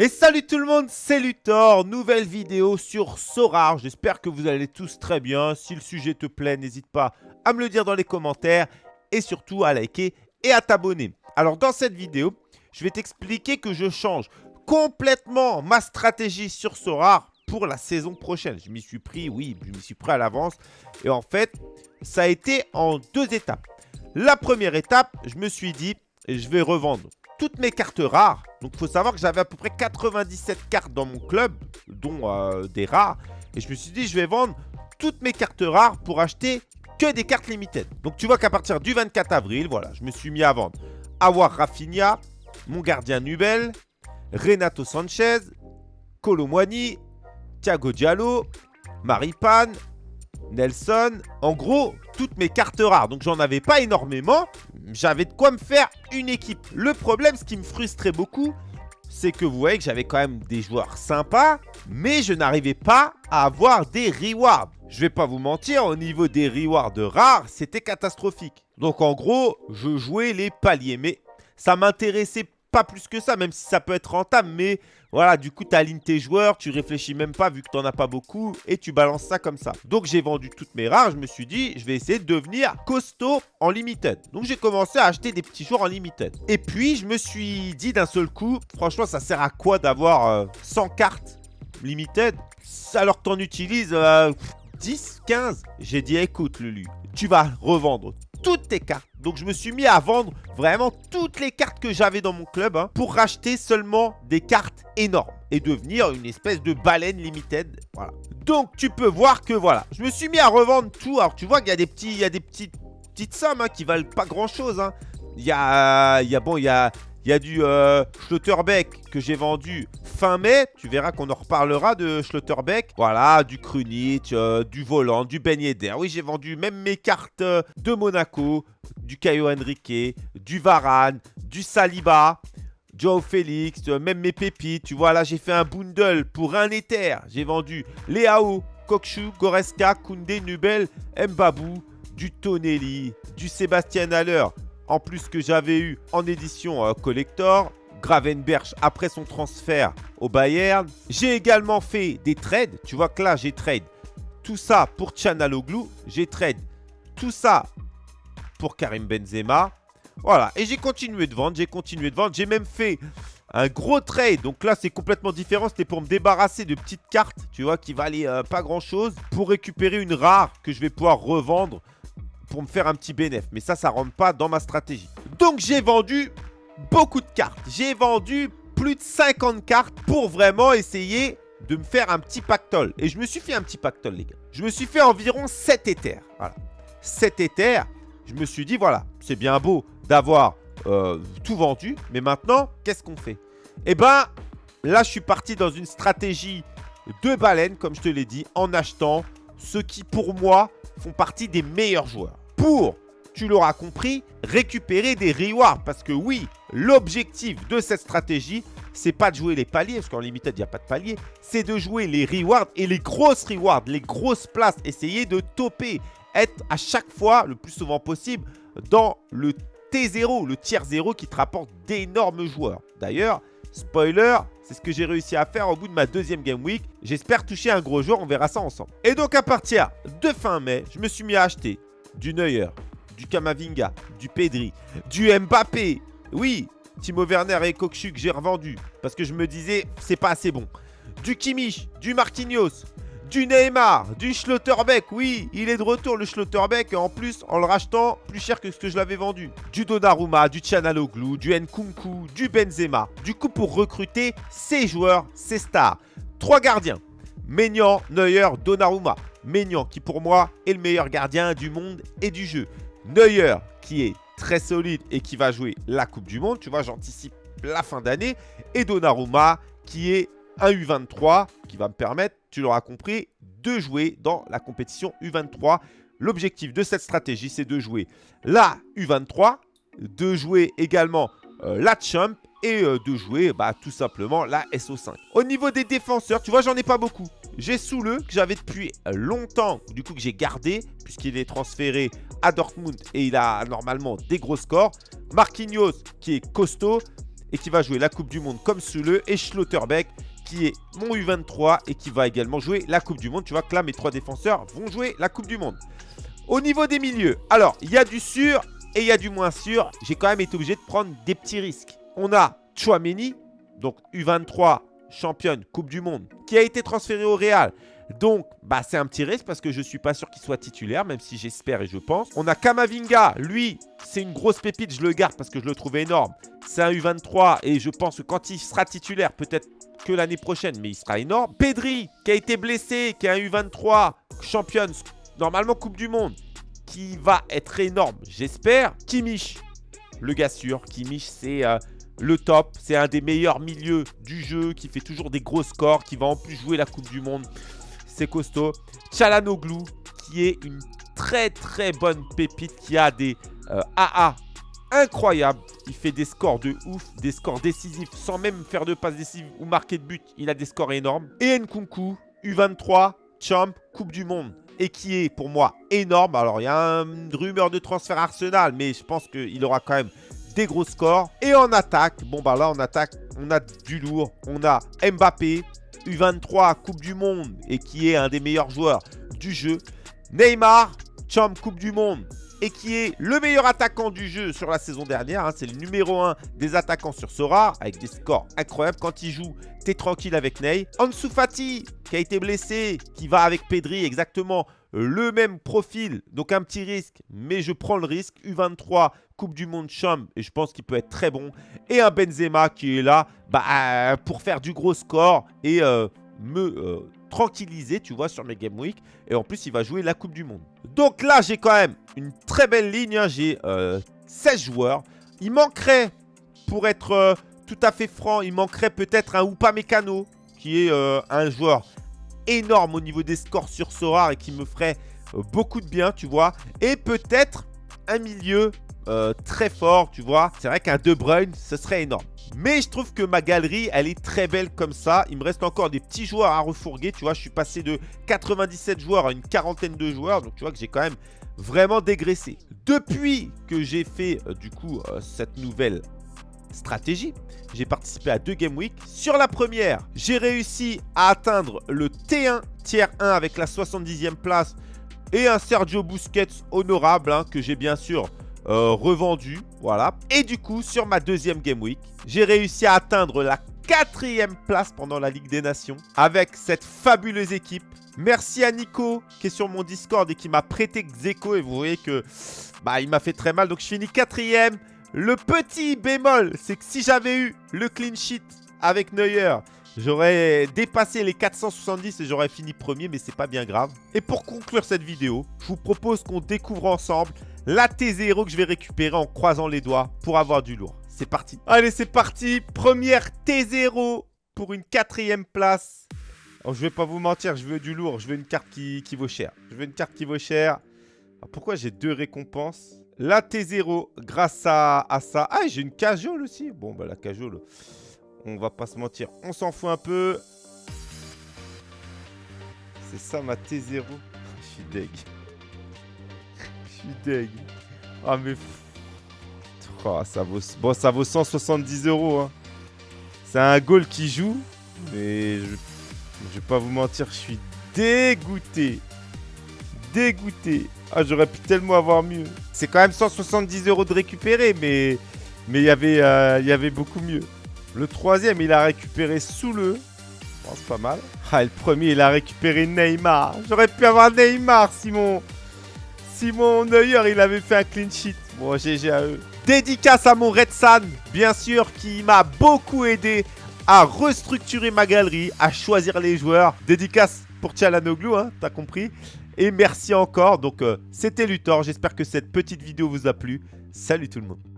Et salut tout le monde, c'est Luthor, nouvelle vidéo sur Sorar. J'espère que vous allez tous très bien. Si le sujet te plaît, n'hésite pas à me le dire dans les commentaires et surtout à liker et à t'abonner. Alors dans cette vidéo, je vais t'expliquer que je change complètement ma stratégie sur Sorar pour la saison prochaine. Je m'y suis pris, oui, je m'y suis pris à l'avance. Et en fait, ça a été en deux étapes. La première étape, je me suis dit, je vais revendre toutes mes cartes rares. Donc, il faut savoir que j'avais à peu près 97 cartes dans mon club, dont euh, des rares. Et je me suis dit, je vais vendre toutes mes cartes rares pour acheter que des cartes limited. Donc, tu vois qu'à partir du 24 avril, voilà, je me suis mis à vendre. Avoir Rafinha, mon gardien Nubel, Renato Sanchez, Colomwani, Thiago Diallo, Maripane, Nelson. En gros, toutes mes cartes rares. Donc, j'en avais pas énormément. J'avais de quoi me faire une équipe. Le problème, ce qui me frustrait beaucoup, c'est que vous voyez que j'avais quand même des joueurs sympas, mais je n'arrivais pas à avoir des rewards. Je vais pas vous mentir, au niveau des rewards rares, c'était catastrophique. Donc en gros, je jouais les paliers, mais ça m'intéressait pas plus que ça, même si ça peut être rentable. Mais voilà, du coup, tu alignes tes joueurs, tu réfléchis même pas vu que tu as pas beaucoup et tu balances ça comme ça. Donc, j'ai vendu toutes mes rares. Je me suis dit, je vais essayer de devenir costaud en limited. Donc, j'ai commencé à acheter des petits joueurs en limited. Et puis, je me suis dit d'un seul coup, franchement, ça sert à quoi d'avoir 100 euh, cartes limited? Alors que tu en utilises 10, 15 J'ai dit, écoute, Lulu, tu vas revendre toutes tes cartes. Donc je me suis mis à vendre vraiment toutes les cartes que j'avais dans mon club hein, pour racheter seulement des cartes énormes et devenir une espèce de baleine limited. Voilà. Donc tu peux voir que voilà, je me suis mis à revendre tout. Alors tu vois qu'il y a des petits, y a des petites, petites sommes hein, qui valent pas grand chose. Hein. Il y a, bon, il y a, il y a du euh, Schlotterbeck que j'ai vendu fin mai. Tu verras qu'on en reparlera de Schlotterbeck. Voilà, du Krunic, euh, du Volant, du Ben. Oui, j'ai vendu même mes cartes euh, de Monaco, du Caio Henrique, du Varane, du Saliba. Joe Félix, même mes pépites. Tu vois, là, j'ai fait un bundle pour un Ether. J'ai vendu Léao, Kokshu, Goreska, Koundé, Nubel, Mbabou, du Tonelli, du Sébastien Haller, en plus que j'avais eu en édition euh, collector, Gravenberch après son transfert au Bayern. J'ai également fait des trades. Tu vois que là, j'ai trade tout ça pour Chanaloglu. J'ai trade tout ça pour Karim Benzema. Voilà, et j'ai continué de vendre, j'ai continué de vendre. J'ai même fait un gros trade. Donc là, c'est complètement différent. C'était pour me débarrasser de petites cartes, tu vois, qui valaient euh, pas grand-chose. Pour récupérer une rare que je vais pouvoir revendre pour me faire un petit bénéf. Mais ça, ça rentre pas dans ma stratégie. Donc, j'ai vendu beaucoup de cartes. J'ai vendu plus de 50 cartes pour vraiment essayer de me faire un petit pactole. Et je me suis fait un petit pactole, les gars. Je me suis fait environ 7 éthers. Voilà. 7 éthers. Je me suis dit, voilà, c'est bien beau d'avoir euh, tout vendu. Mais maintenant, qu'est-ce qu'on fait? Eh ben, là, je suis parti dans une stratégie de baleine, comme je te l'ai dit, en achetant ce qui, pour moi, font partie des meilleurs joueurs. Pour, tu l'auras compris, récupérer des rewards. Parce que oui, l'objectif de cette stratégie, c'est pas de jouer les paliers, parce qu'en limited, il n'y a pas de palier. C'est de jouer les rewards et les grosses rewards, les grosses places. Essayer de toper, être à chaque fois, le plus souvent possible, dans le T0, le tiers 0 qui te rapporte d'énormes joueurs. D'ailleurs, spoiler, c'est ce que j'ai réussi à faire au bout de ma deuxième Game Week. J'espère toucher un gros joueur, on verra ça ensemble. Et donc à partir de fin mai, je me suis mis à acheter du Neuer, du Kamavinga, du Pedri, du Mbappé. Oui, Timo Werner et Kokchu que j'ai revendu parce que je me disais c'est pas assez bon. Du Kimmich, du Marquinhos, du Neymar, du Schlotterbeck. Oui, il est de retour le Schlotterbeck. En plus, en le rachetant plus cher que ce que je l'avais vendu. Du Donnarumma, du Tchanaloglu, du Nkunku, du Benzema. Du coup, pour recruter ces joueurs, ces stars. Trois gardiens. Maignan, Neuer, Donnarumma. Maignan qui pour moi est le meilleur gardien du monde et du jeu. Neuer qui est très solide et qui va jouer la Coupe du Monde. Tu vois, j'anticipe la fin d'année. Et Donnarumma qui est un U23 qui va me permettre, tu l'auras compris, de jouer dans la compétition U23. L'objectif de cette stratégie, c'est de jouer la U23, de jouer également euh, la Champ et euh, de jouer bah, tout simplement la SO5. Au niveau des défenseurs, tu vois, j'en ai pas beaucoup. J'ai Soule que j'avais depuis longtemps, du coup que j'ai gardé, puisqu'il est transféré à Dortmund et il a normalement des gros scores. Marquinhos qui est costaud. et qui va jouer la Coupe du Monde comme Soule et Schlotterbeck qui est mon U23 et qui va également jouer la Coupe du Monde. Tu vois que là, mes trois défenseurs vont jouer la Coupe du Monde. Au niveau des milieux, alors, il y a du sûr et il y a du moins sûr. J'ai quand même été obligé de prendre des petits risques. On a Chouameni, donc U23 championne Coupe du Monde, qui a été transféré au Real. Donc, bah, c'est un petit risque parce que je ne suis pas sûr qu'il soit titulaire, même si j'espère et je pense. On a Kamavinga, lui, c'est une grosse pépite, je le garde parce que je le trouve énorme. C'est un U23 et je pense que quand il sera titulaire, peut-être que l'année prochaine, mais il sera énorme. Pedri, qui a été blessé, qui est un U23, championne, normalement Coupe du Monde, qui va être énorme, j'espère. Kimmich, le gars sûr. Kimmich, c'est euh, le top. C'est un des meilleurs milieux du jeu, qui fait toujours des gros scores, qui va en plus jouer la Coupe du Monde. C'est costaud. Chalanoglu, qui est une très très bonne pépite, qui a des AA euh, incroyables. Il fait des scores de ouf, des scores décisifs, sans même faire de passes décisives ou marquer de but. Il a des scores énormes. Et Nkunku, U23, champ, Coupe du Monde et qui est pour moi énorme. Alors, il y a une rumeur de transfert Arsenal, mais je pense qu'il aura quand même gros scores. Et en attaque, bon bah là en attaque, on a du lourd. On a Mbappé, U23, Coupe du Monde, et qui est un des meilleurs joueurs du jeu. Neymar, champ Coupe du Monde, et qui est le meilleur attaquant du jeu sur la saison dernière. Hein. C'est le numéro 1 des attaquants sur Sora, avec des scores incroyables. Quand il joue, t'es tranquille avec Ney. Ansu Fati, qui a été blessé, qui va avec Pedri, exactement le même profil. Donc un petit risque, mais je prends le risque. U23, Coupe du Monde Chum, et je pense qu'il peut être très bon. Et un Benzema qui est là bah, pour faire du gros score et euh, me euh, tranquilliser, tu vois, sur mes Game Week. Et en plus, il va jouer la Coupe du Monde. Donc là, j'ai quand même une très belle ligne. Hein. J'ai 16 euh, joueurs. Il manquerait, pour être euh, tout à fait franc, il manquerait peut-être un Oupa Mécano, qui est euh, un joueur énorme au niveau des scores sur Sora et qui me ferait beaucoup de bien, tu vois. Et peut-être un milieu très fort, tu vois. C'est vrai qu'un De Bruyne, ce serait énorme. Mais je trouve que ma galerie, elle est très belle comme ça. Il me reste encore des petits joueurs à refourguer. Tu vois, je suis passé de 97 joueurs à une quarantaine de joueurs. Donc, tu vois que j'ai quand même vraiment dégraissé. Depuis que j'ai fait, euh, du coup, euh, cette nouvelle stratégie, j'ai participé à deux Game Week. Sur la première, j'ai réussi à atteindre le T1 tiers 1 avec la 70e place et un Sergio Busquets honorable hein, que j'ai bien sûr euh, revendu. Voilà. Et du coup, sur ma deuxième Game Week, j'ai réussi à atteindre la quatrième place pendant la Ligue des Nations avec cette fabuleuse équipe. Merci à Nico qui est sur mon Discord et qui m'a prêté Xeco. Et vous voyez que bah, il m'a fait très mal. Donc je finis quatrième. Le petit bémol, c'est que si j'avais eu le clean sheet avec Neuer, j'aurais dépassé les 470 et j'aurais fini premier, mais c'est pas bien grave. Et pour conclure cette vidéo, je vous propose qu'on découvre ensemble la T0 que je vais récupérer en croisant les doigts pour avoir du lourd. C'est parti. Allez, c'est parti. Première T0 pour une quatrième place. Oh, je vais pas vous mentir, je veux du lourd. Je veux une carte qui, vaut cher. Je veux une carte qui vaut cher. pourquoi j'ai deux récompenses? La T0 grâce à, ça. Ah, j'ai une cajole aussi. Bon, bah la cajole, on va pas se mentir. On s'en fout un peu. C'est ça ma T0. Je suis deg suis deg. Ah, mais... Oh, ça vaut... Bon, ça vaut 170 euros. Hein. C'est un goal qui joue. Mais je... je vais pas vous mentir, je suis dégoûté. Dégoûté. Ah, j'aurais pu tellement avoir mieux. C'est quand même 170 euros de récupérer, mais... Mais il y avait, euh, il y avait beaucoup mieux. Le troisième, il a récupéré sous le. Bon, c'est pas mal. Ah, le premier, il a récupéré Neymar. J'aurais pu avoir Neymar, Simon. Simon Neuer, il avait fait un clean sheet. Bon, GG à eux. Dédicace à mon Red Sun, bien sûr, qui m'a beaucoup aidé à restructurer ma galerie, à choisir les joueurs. Dédicace pour Tchalanoglu, hein, t'as compris. Et merci encore. Donc, euh, c'était Luthor. J'espère que cette petite vidéo vous a plu. Salut tout le monde.